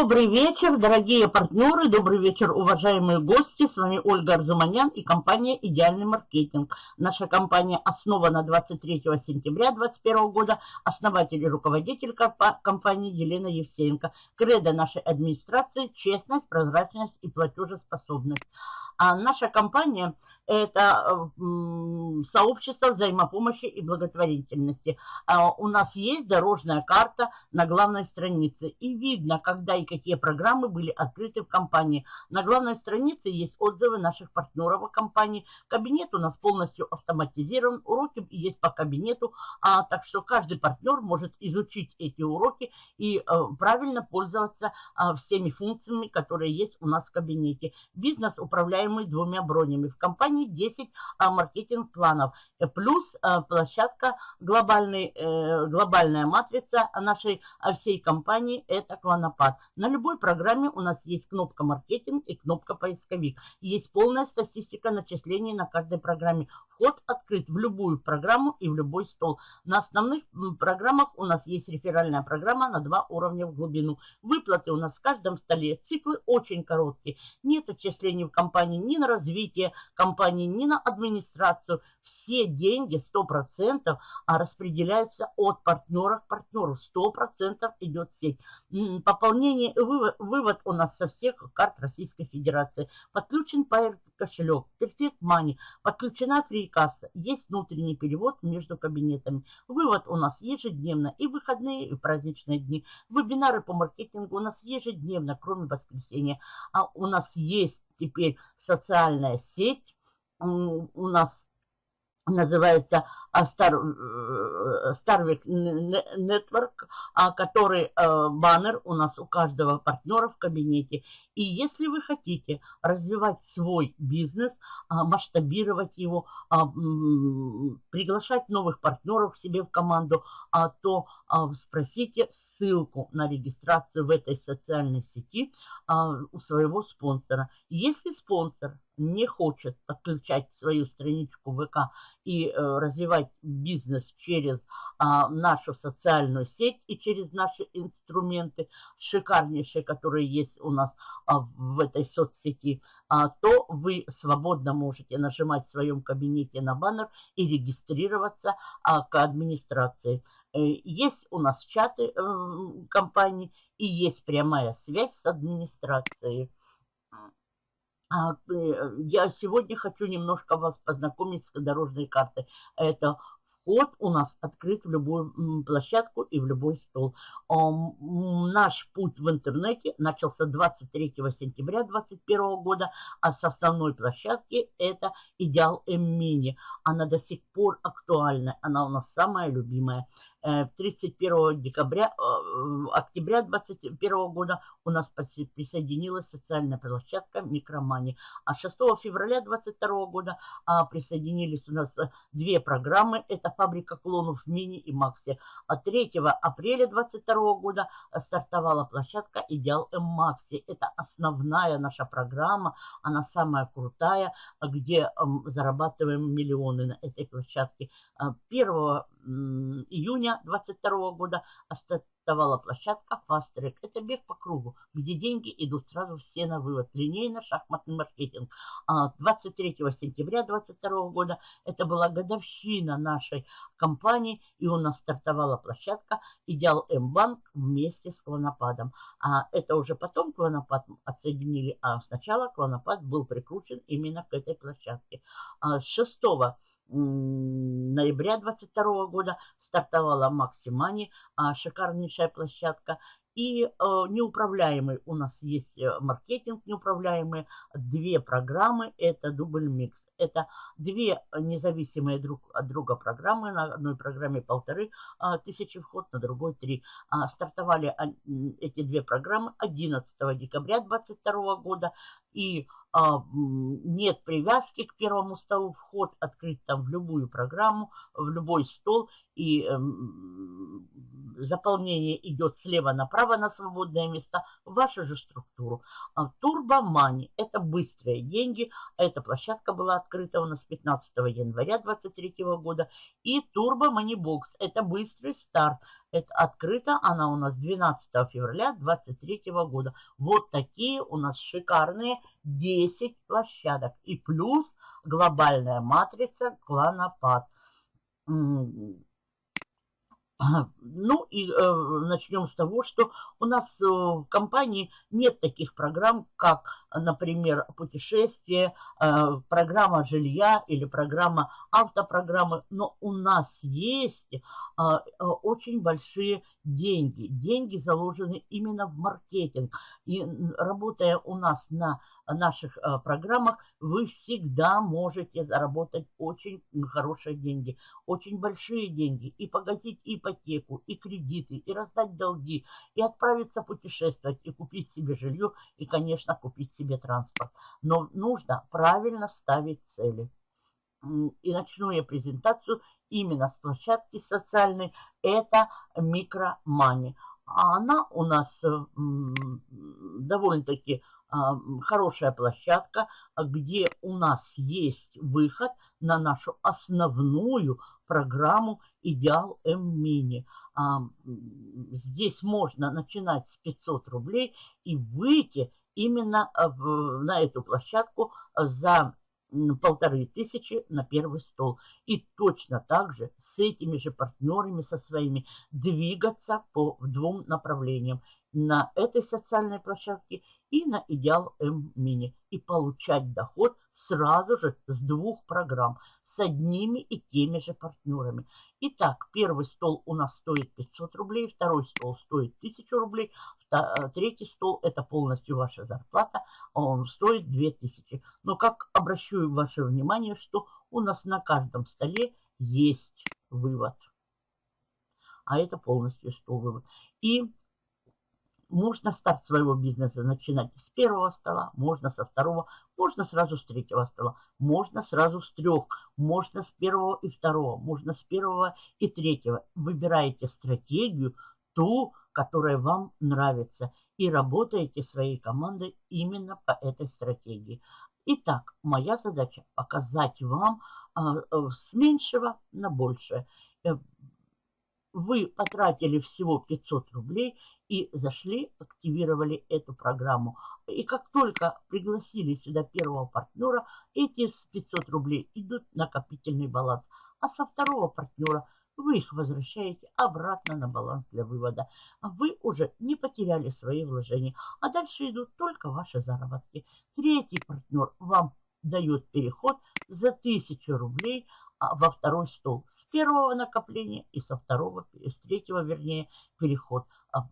Добрый вечер, дорогие партнеры, добрый вечер, уважаемые гости. С вами Ольга Арзуманян и компания «Идеальный маркетинг». Наша компания основана 23 сентября 2021 года. Основатель и руководитель компании Елена Евсеенко. Кредо нашей администрации – честность, прозрачность и платежеспособность. А наша компания – это сообщество взаимопомощи и благотворительности. А у нас есть дорожная карта на главной странице. И видно, когда и какие программы были открыты в компании. На главной странице есть отзывы наших партнеров о компании. Кабинет у нас полностью автоматизирован. Уроки есть по кабинету. А, так что каждый партнер может изучить эти уроки и а, правильно пользоваться а, всеми функциями, которые есть у нас в кабинете. Бизнес управляем управляемый двумя бронями. В компании 10 а, маркетинг-планов. Э, плюс а, площадка, глобальный, э, глобальная матрица нашей всей компании – это Клонопад. На любой программе у нас есть кнопка маркетинг и кнопка поисковик. Есть полная статистика начислений на каждой программе. Вход открыт в любую программу и в любой стол. На основных программах у нас есть реферальная программа на два уровня в глубину. Выплаты у нас в каждом столе. Циклы очень короткие. Нет отчислений в компании ни на развитие компании, ни на администрацию. Все деньги 100% а распределяются от партнера к партнеру. 100% идет сеть. Пополнение вывод, вывод у нас со всех карт Российской Федерации. Подключен Pair кошелек, Perfect Money, подключена фрикасса, есть внутренний перевод между кабинетами. Вывод у нас ежедневно, и выходные, и праздничные дни. Вебинары по маркетингу у нас ежедневно, кроме воскресенья. А у нас есть теперь социальная сеть, у нас называется Star, э, Starvik Network, а, который э, баннер у нас у каждого партнера в кабинете. И если вы хотите развивать свой бизнес, а, масштабировать его, а, приглашать новых партнеров себе в команду, то спросите ссылку на регистрацию в этой социальной сети у своего спонсора. Если спонсор не хочет подключать свою страничку ВК и э, развивать бизнес через а, нашу социальную сеть и через наши инструменты, шикарнейшие, которые есть у нас а, в этой соцсети, а, то вы свободно можете нажимать в своем кабинете на баннер и регистрироваться к администрации. Э, есть у нас чаты э, компании и есть прямая связь с администрацией. А, э, я сегодня хочу немножко вас познакомить с дорожной картой. Это вход у нас открыт в любую площадку и в любой стол. Наш путь в интернете начался 23 сентября 2021 года, а с основной площадки это Идеал М-Мини. Она до сих пор актуальна, она у нас самая любимая. 31 э, декабря, э, октября 2021 года у нас присоединилась социальная площадка Микромани. А 6 февраля 2022 года а, присоединились у нас э, две программы. Это фабрика клонов Мини и Макси. А 3 апреля 2022 года стартовала площадка Идеал М Макси. Это основная наша программа. Она самая крутая, где зарабатываем миллионы на этой площадке. 1 июня 2022 года стартовала площадка Fast Track. Это бег по кругу, где деньги идут сразу все на вывод. Линейно-шахматный маркетинг. 23 а сентября 2022 года это была годовщина нашей компании, и у нас стартовала площадка Идеал М-банк вместе с Клонопадом. А это уже потом Клонопад отсоединили, а сначала Клонопад был прикручен именно к этой площадке. А с 6 ноября 22 года стартовала Максимани, шикарнейшая площадка. И э, неуправляемый у нас есть э, маркетинг неуправляемый, две программы, это дубль микс. Это две независимые друг от друга программы, на одной программе полторы а, тысячи вход, на другой три. А, стартовали а, эти две программы 11 декабря 2022 года и а, нет привязки к первому столу, вход открыт там в любую программу, в любой стол, и эм, заполнение идет слева направо на свободное место, в вашу же структуру. А Турбомани – это быстрые деньги. Эта площадка была открыта у нас 15 января 2023 года. И Turbo Money это быстрый старт. Это открыта она у нас 12 февраля 2023 года. Вот такие у нас шикарные 10 площадок. И плюс глобальная матрица кланопад. Ну и э, начнем с того, что у нас э, в компании нет таких программ, как, например, путешествие, э, программа жилья или программа автопрограммы, но у нас есть э, э, очень большие деньги. Деньги заложены именно в маркетинг. И работая у нас на наших э, программах, вы всегда можете заработать очень хорошие деньги, очень большие деньги, и погасить ипотеку, и кредиты, и раздать долги, и отправиться путешествовать, и купить себе жилье, и, конечно, купить себе транспорт. Но нужно правильно ставить цели. И начну я презентацию именно с площадки социальной. Это микромани. А она у нас довольно-таки хорошая площадка, где у нас есть выход на нашу основную программу «Идеал М-Мини». Здесь можно начинать с 500 рублей и выйти именно на эту площадку за полторы тысячи на первый стол. И точно так же с этими же партнерами, со своими, двигаться по двум направлениям. На этой социальной площадке и на Идеал М-Мини. И получать доход сразу же с двух программ, с одними и теми же партнерами. Итак, первый стол у нас стоит 500 рублей, второй стол стоит 1000 рублей, третий стол это полностью ваша зарплата, он стоит 2000. Но как обращаю ваше внимание, что у нас на каждом столе есть вывод. А это полностью стол вывод. И можно старт своего бизнеса начинать с первого стола, можно со второго, можно сразу с третьего стола, можно сразу с трех, можно с первого и второго, можно с первого и третьего. Выбираете стратегию, ту, которая вам нравится, и работаете своей командой именно по этой стратегии. Итак, моя задача показать вам а, э, с меньшего на большее. Э, вы потратили всего 500 рублей и зашли, активировали эту программу. И как только пригласили сюда первого партнера, эти 500 рублей идут в накопительный баланс. А со второго партнера вы их возвращаете обратно на баланс для вывода. Вы уже не потеряли свои вложения, а дальше идут только ваши заработки. Третий партнер вам дает переход за 1000 рублей а, во второй стол. С первого накопления и со второго, с третьего, вернее, переход. А,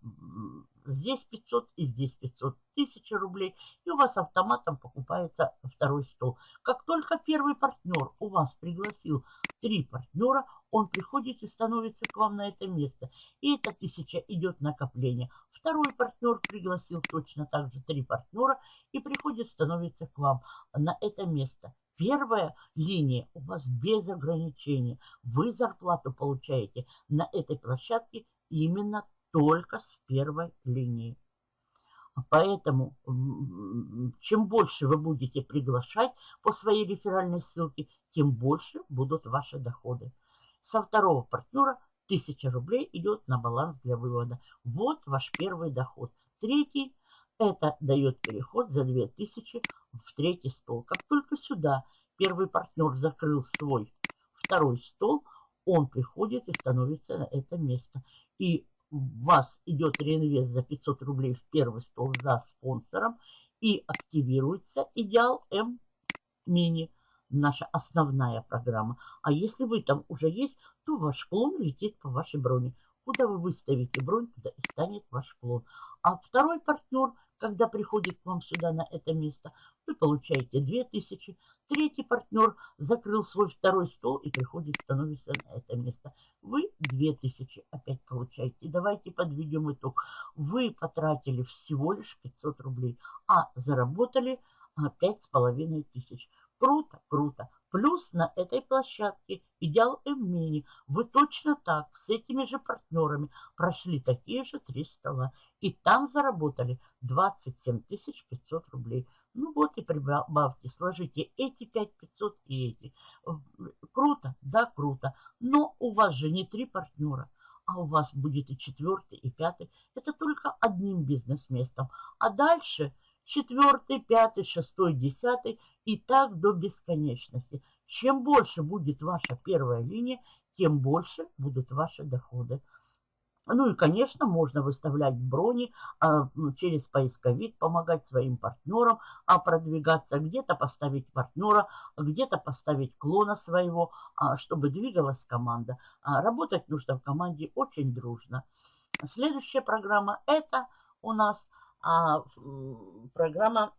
здесь 500 и здесь 500. Тысяча рублей. И у вас автоматом покупается второй стол. Как только первый партнер у вас пригласил три партнера, он приходит и становится к вам на это место. И эта тысяча идет накопление. Второй партнер пригласил точно так же три партнера и приходит, становится к вам на это место. Первая линия у вас без ограничений. Вы зарплату получаете на этой площадке именно только с первой линии. Поэтому чем больше вы будете приглашать по своей реферальной ссылке, тем больше будут ваши доходы. Со второго партнера 1000 рублей идет на баланс для вывода. Вот ваш первый доход. Третий это дает переход за 2000 в третий стол. Как только сюда первый партнер закрыл свой второй стол, он приходит и становится на это место. И вас идет реинвест за 500 рублей в первый стол за спонсором и активируется идеал М мини, наша основная программа. А если вы там уже есть, то ваш клон летит по вашей броне. Куда вы выставите бронь, туда и станет ваш клон. А второй партнер – когда приходит к вам сюда на это место, вы получаете 2000. Третий партнер закрыл свой второй стол и приходит, становится на это место. Вы 2000 опять получаете. Давайте подведем итог. Вы потратили всего лишь 500 рублей, а заработали 5500. Круто, круто. Плюс на этой площадке Идеал М-Мини вы точно так с этими же партнерами прошли такие же три стола. И там заработали 27 500 рублей. Ну вот и прибавьте, сложите эти 5500 и эти. Круто? Да, круто. Но у вас же не три партнера, а у вас будет и четвертый, и пятый. Это только одним бизнес-местом. А дальше четвертый, пятый, шестой, десятый и так до бесконечности. Чем больше будет ваша первая линия, тем больше будут ваши доходы. Ну и, конечно, можно выставлять брони а, через поисковик, помогать своим партнерам а продвигаться, где-то поставить партнера, где-то поставить клона своего, а, чтобы двигалась команда. А, работать нужно в команде очень дружно. Следующая программа это у нас программа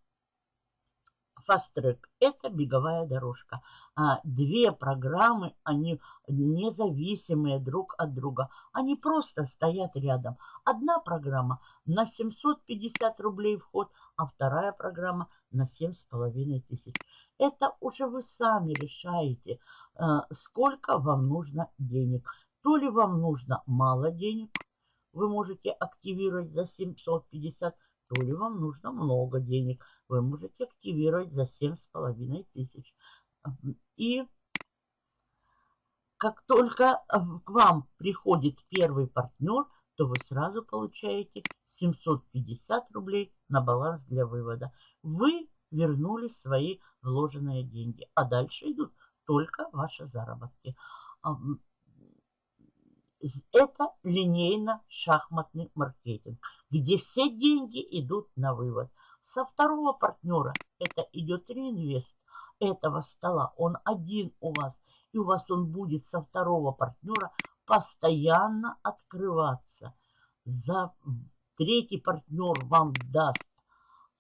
Track – это беговая дорожка. А две программы, они независимые друг от друга. Они просто стоят рядом. Одна программа на 750 рублей вход, а вторая программа на 7,5 тысяч. Это уже вы сами решаете, э, сколько вам нужно денег. То ли вам нужно мало денег, вы можете активировать за 750 то ли вам нужно много денег, вы можете активировать за 7,5 тысяч. И как только к вам приходит первый партнер, то вы сразу получаете 750 рублей на баланс для вывода. Вы вернули свои вложенные деньги, а дальше идут только ваши заработки. Это линейно-шахматный маркетинг, где все деньги идут на вывод. Со второго партнера это идет реинвест этого стола. Он один у вас. И у вас он будет со второго партнера постоянно открываться. За третий партнер вам даст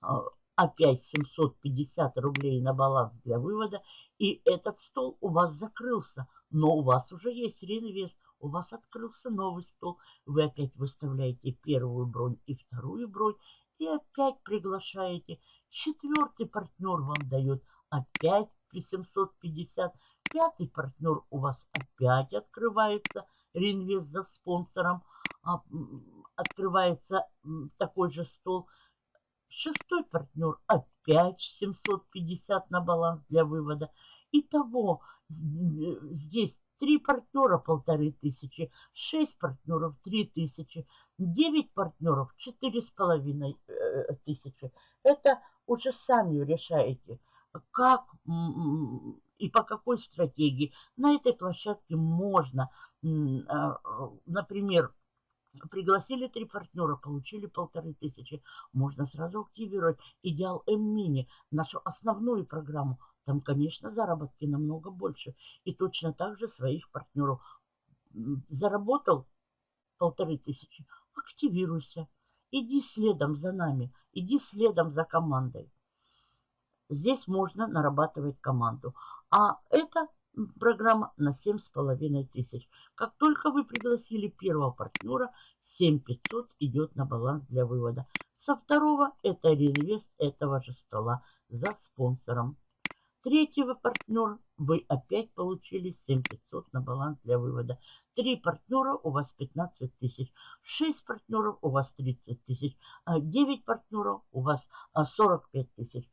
а, опять 750 рублей на баланс для вывода. И этот стол у вас закрылся. Но у вас уже есть реинвест у вас открылся новый стол, вы опять выставляете первую бронь и вторую бронь, и опять приглашаете. Четвертый партнер вам дает опять при 750. Пятый партнер у вас опять открывается, реинвест за спонсором, а, открывается такой же стол. Шестой партнер опять 750 на баланс для вывода. Итого здесь Три партнера полторы тысячи, шесть партнеров три тысячи, девять партнеров четыре с половиной э, тысячи. Это уже сами решаете, как и по какой стратегии. На этой площадке можно, а, например, Пригласили три партнера, получили полторы тысячи. Можно сразу активировать Идеал М-Мини, нашу основную программу. Там, конечно, заработки намного больше. И точно так же своих партнеров. Заработал полторы тысячи, активируйся. Иди следом за нами, иди следом за командой. Здесь можно нарабатывать команду. А это программа на 7,5 тысяч. Как только вы пригласили первого партнера, 7500 идет на баланс для вывода. Со второго это реинвест этого же стола за спонсором. Третьего партнера вы опять получили 7500 на баланс для вывода. Три партнера у вас 15 тысяч. Шесть партнеров у вас 30 тысяч. А девять партнеров у вас 45 а, тысяч.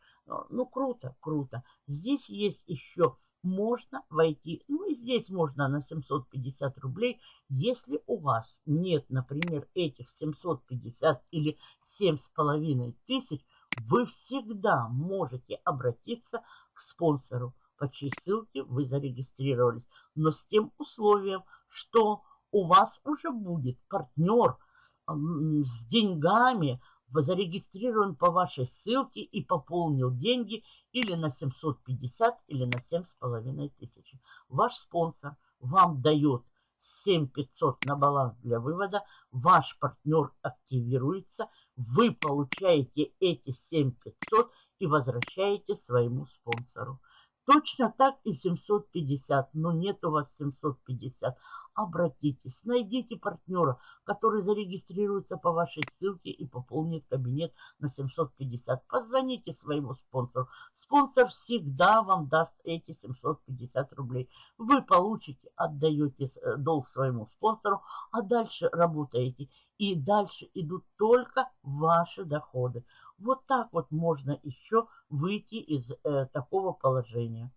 Ну, круто, круто. Здесь есть еще можно войти, ну и здесь можно на 750 рублей, если у вас нет, например, этих 750 или 7,5 тысяч, вы всегда можете обратиться к спонсору, по чьей ссылке вы зарегистрировались, но с тем условием, что у вас уже будет партнер с деньгами, зарегистрирован по вашей ссылке и пополнил деньги или на 750, или на 7,5 тысячи. Ваш спонсор вам дает 7500 на баланс для вывода, ваш партнер активируется, вы получаете эти 7500 и возвращаете своему спонсору. Точно так и 750, но нет у вас 750 обратитесь, найдите партнера, который зарегистрируется по вашей ссылке и пополнит кабинет на 750. Позвоните своему спонсору. Спонсор всегда вам даст эти 750 рублей. Вы получите, отдаете э, долг своему спонсору, а дальше работаете. И дальше идут только ваши доходы. Вот так вот можно еще выйти из э, такого положения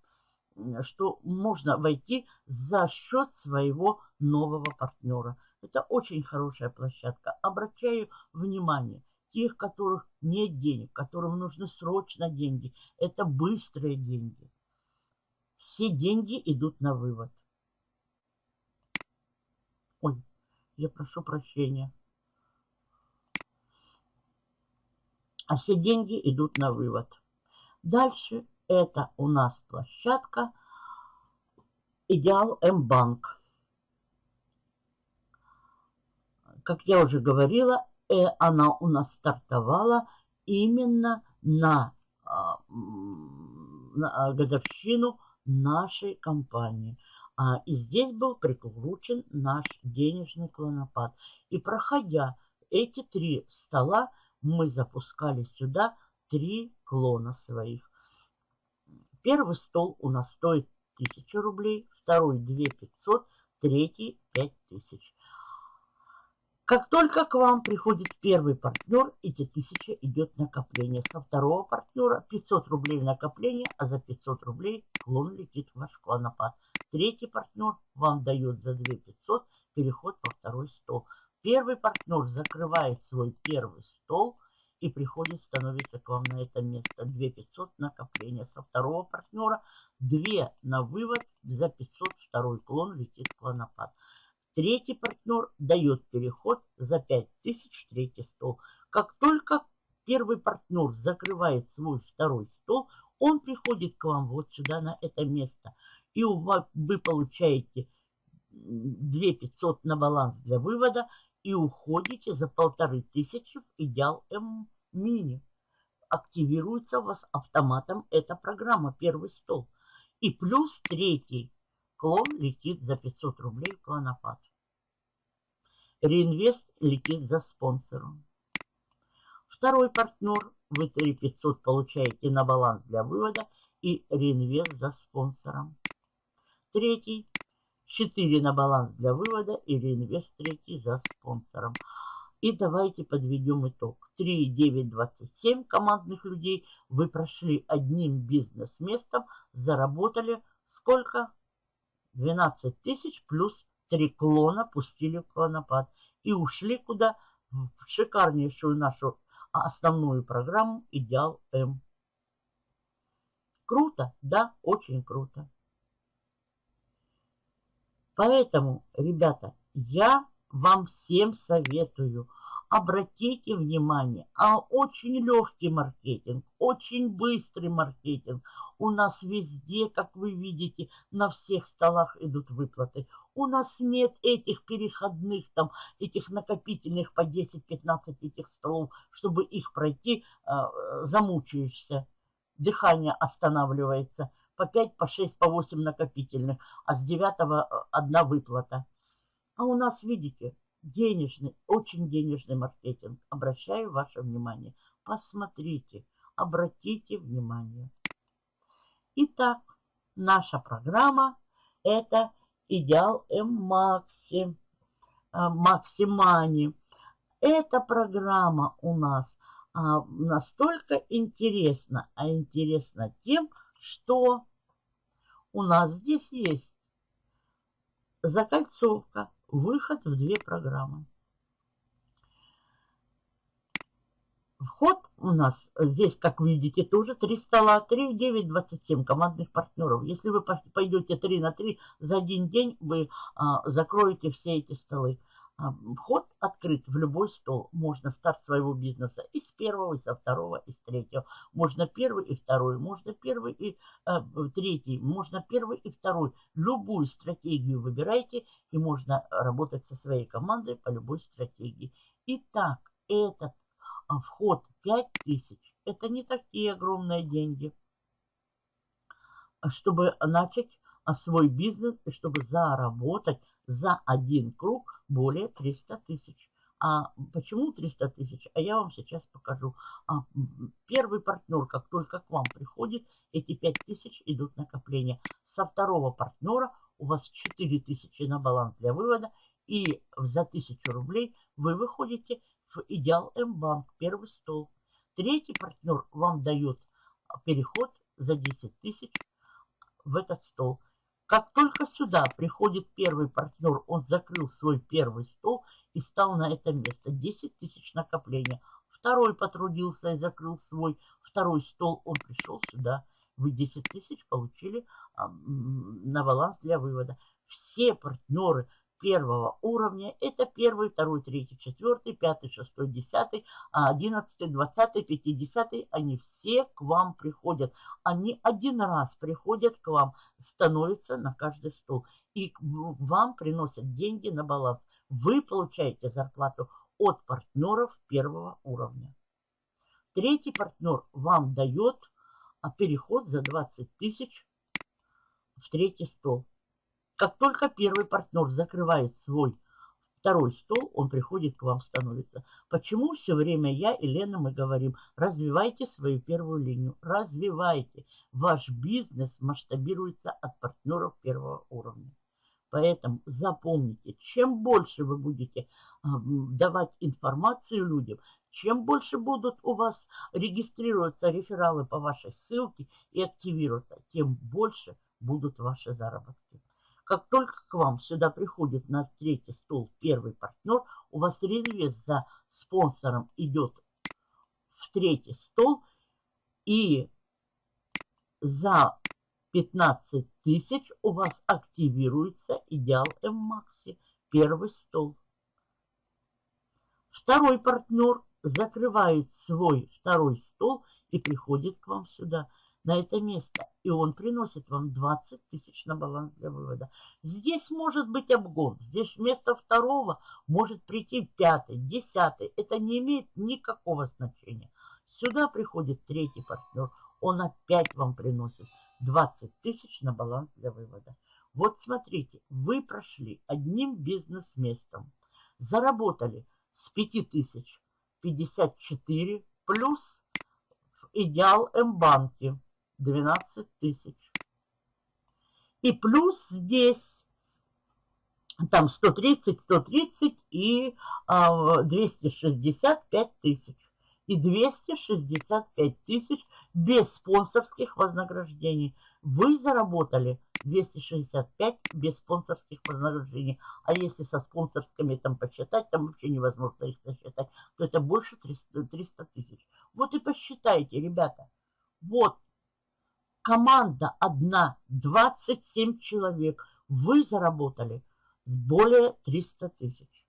что можно войти за счет своего нового партнера. Это очень хорошая площадка. Обращаю внимание, тех, которых нет денег, которым нужны срочно деньги, это быстрые деньги. Все деньги идут на вывод. Ой, я прошу прощения. А все деньги идут на вывод. Дальше это у нас площадка Идеал М-банк. Как я уже говорила, э, она у нас стартовала именно на, а, на годовщину нашей компании. А, и здесь был прикручен наш денежный клонопад. И проходя эти три стола, мы запускали сюда три клона своих. Первый стол у нас стоит 1000 рублей, второй 2500, третий 5000. Как только к вам приходит первый партнер, эти 1000 идет накопление. Со второго партнера 500 рублей накопление, а за 500 рублей клон летит в ваш клонопад. Третий партнер вам дает за 2500 переход стол. Первый партнер закрывает свой первый стол – и приходит, становится к вам на это место. 2 500 накопления со второго партнера, 2 на вывод, за 500 второй клон летит клонопад. Третий партнер дает переход за 5000 третий стол. Как только первый партнер закрывает свой второй стол, он приходит к вам вот сюда на это место. И вы получаете 2 500 на баланс для вывода и уходите за полторы тысячи в идеал М-мини. Активируется у вас автоматом эта программа «Первый стол». И плюс третий клон летит за 500 рублей в клонопад. Реинвест летит за спонсором. Второй партнер, вы 3500 получаете на баланс для вывода и реинвест за спонсором. Третий 4 на баланс для вывода и реинвест третий за спонсором. И давайте подведем итог. 3, 9, 27 командных людей вы прошли одним бизнес-местом, заработали сколько? 12 тысяч плюс 3 клона пустили в клонопад. И ушли куда? В шикарнейшую нашу основную программу «Идеал М». Круто? Да, очень круто. Поэтому, ребята, я вам всем советую, обратите внимание, а очень легкий маркетинг, очень быстрый маркетинг. У нас везде, как вы видите, на всех столах идут выплаты. У нас нет этих переходных, там, этих накопительных по 10-15 этих столов, чтобы их пройти, э, замучаешься, дыхание останавливается по 5, по 6, по 8 накопительных, а с 9 э, одна выплата. А у нас, видите, денежный, очень денежный маркетинг. Обращаю ваше внимание. Посмотрите, обратите внимание. Итак, наша программа это Идеал М-Макси, Максимани. Эта программа у нас а, настолько интересна, а интересна тем, что у нас здесь есть закольцовка, выход в две программы. Вход у нас здесь, как видите, тоже 3 стола, 3, 9, 27 командных партнеров. Если вы пойдете 3 на 3 за один день, вы а, закроете все эти столы. А, вход открыт в любой стол. Можно старт своего бизнеса и с первого, и со второго, и с третьего. Можно первый и второй, можно первый и э, третий, можно первый и второй. Любую стратегию выбирайте, и можно работать со своей командой по любой стратегии. Итак, этот а, вход 5000, это не такие огромные деньги. чтобы начать свой бизнес и чтобы заработать за один круг более 300 тысяч. А почему 300 тысяч? А я вам сейчас покажу. А, первый партнер, как только к вам приходит, эти 5 тысяч идут накопления. Со второго партнера у вас 4 тысячи на баланс для вывода. И за 1000 рублей вы выходите в Идеал М-банк, первый стол. Третий партнер вам дает переход за 10 тысяч в этот стол. Как только сюда приходит первый партнер, он закрыл свой первый стол и стал на это место. 10 тысяч накопления. Второй потрудился и закрыл свой второй стол, он пришел сюда. Вы 10 тысяч получили а, на баланс для вывода. Все партнеры первого уровня. Это первый, второй, третий, четвертый, пятый, шестой, десятый, одиннадцатый, двадцатый, пятидесятый. Они все к вам приходят. Они один раз приходят к вам, становятся на каждый стол. И вам приносят деньги на баланс. Вы получаете зарплату от партнеров первого уровня. Третий партнер вам дает а, переход за 20 тысяч в третий стол. Как только первый партнер закрывает свой второй стол, он приходит к вам, становится. Почему все время я и Лена мы говорим, развивайте свою первую линию, развивайте. Ваш бизнес масштабируется от партнеров первого уровня. Поэтому запомните, чем больше вы будете давать информацию людям, чем больше будут у вас регистрироваться рефералы по вашей ссылке и активироваться, тем больше будут ваши заработки. Как только к вам сюда приходит на третий стол первый партнер, у вас реинвест за спонсором идет в третий стол. И за 15 тысяч у вас активируется идеал М-Макси, первый стол. Второй партнер закрывает свой второй стол и приходит к вам сюда на это место. И он приносит вам 20 тысяч на баланс для вывода. Здесь может быть обгон. Здесь вместо второго может прийти пятый, десятый. Это не имеет никакого значения. Сюда приходит третий партнер. Он опять вам приносит 20 тысяч на баланс для вывода. Вот смотрите, вы прошли одним бизнес-местом. Заработали с 5 тысяч 54 плюс идеал М-банке 12 тысяч. И плюс здесь там 130, 130 и а, 265 тысяч. И 265 тысяч без спонсорских вознаграждений. Вы заработали 265 без спонсорских вознаграждений. А если со спонсорскими там посчитать, там вообще невозможно их сосчитать, то это больше 300, 300 тысяч. Вот и посчитайте, ребята. Вот команда одна, 27 человек, вы заработали более 300 тысяч.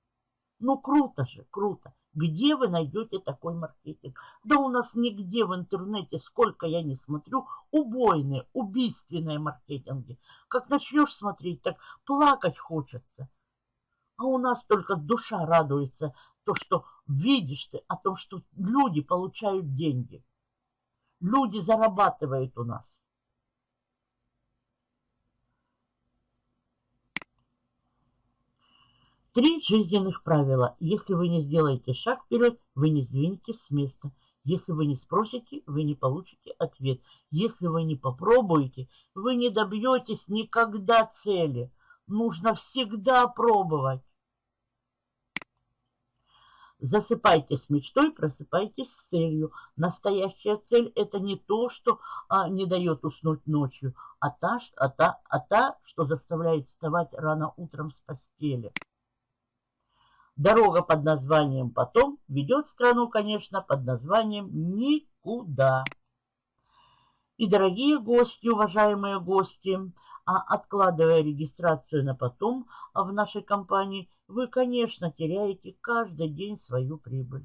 Ну, круто же, круто. Где вы найдете такой маркетинг? Да у нас нигде в интернете, сколько я не смотрю, убойные, убийственные маркетинги. Как начнешь смотреть, так плакать хочется. А у нас только душа радуется, то, что видишь ты о том, что люди получают деньги. Люди зарабатывают у нас. Три жизненных правила. Если вы не сделаете шаг вперед, вы не сдвинетесь с места. Если вы не спросите, вы не получите ответ. Если вы не попробуете, вы не добьетесь никогда цели. Нужно всегда пробовать. Засыпайте с мечтой, просыпайтесь с целью. Настоящая цель – это не то, что а, не дает уснуть ночью, а та, а, та, а та, что заставляет вставать рано утром с постели. Дорога под названием «Потом» ведет страну, конечно, под названием «Никуда». И, дорогие гости, уважаемые гости, а откладывая регистрацию на потом в нашей компании, вы, конечно, теряете каждый день свою прибыль.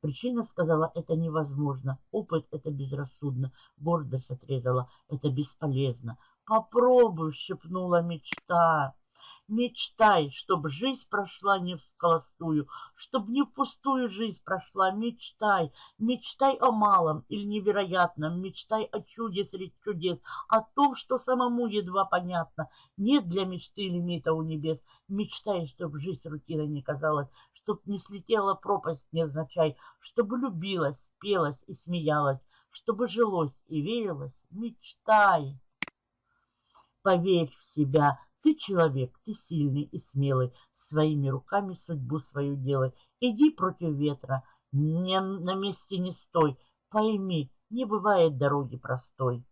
Причина сказала, это невозможно, опыт это безрассудно, гордость отрезала, это бесполезно. Попробуй, шепнула мечта. Мечтай, чтоб жизнь прошла не вколостую, чтоб не впустую жизнь прошла. Мечтай, мечтай о малом или невероятном, мечтай о чуде среди чудес, о том, что самому едва понятно. Нет для мечты лимита у небес. Мечтай, чтоб жизнь рутиной не казалась, чтоб не слетела пропасть невзначай, чтобы любилась, пелась и смеялась, чтобы жилось и верилось. Мечтай. Поверь в себя, ты человек, ты сильный и смелый, своими руками судьбу свою делай. Иди против ветра, не на месте не стой, пойми, не бывает дороги простой.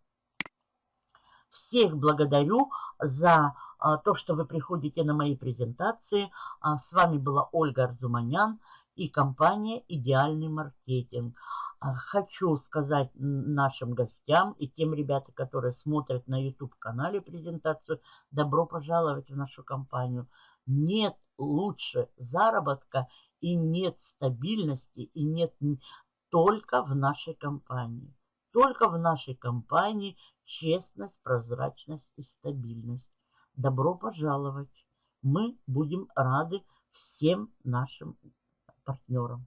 Всех благодарю за а, то, что вы приходите на мои презентации. А, с вами была Ольга Арзуманян и компания «Идеальный маркетинг». А, хочу сказать нашим гостям и тем ребятам, которые смотрят на YouTube-канале презентацию, добро пожаловать в нашу компанию. Нет лучше заработка и нет стабильности, и нет только в нашей компании. Только в нашей компании честность, прозрачность и стабильность. Добро пожаловать! Мы будем рады всем нашим партнерам.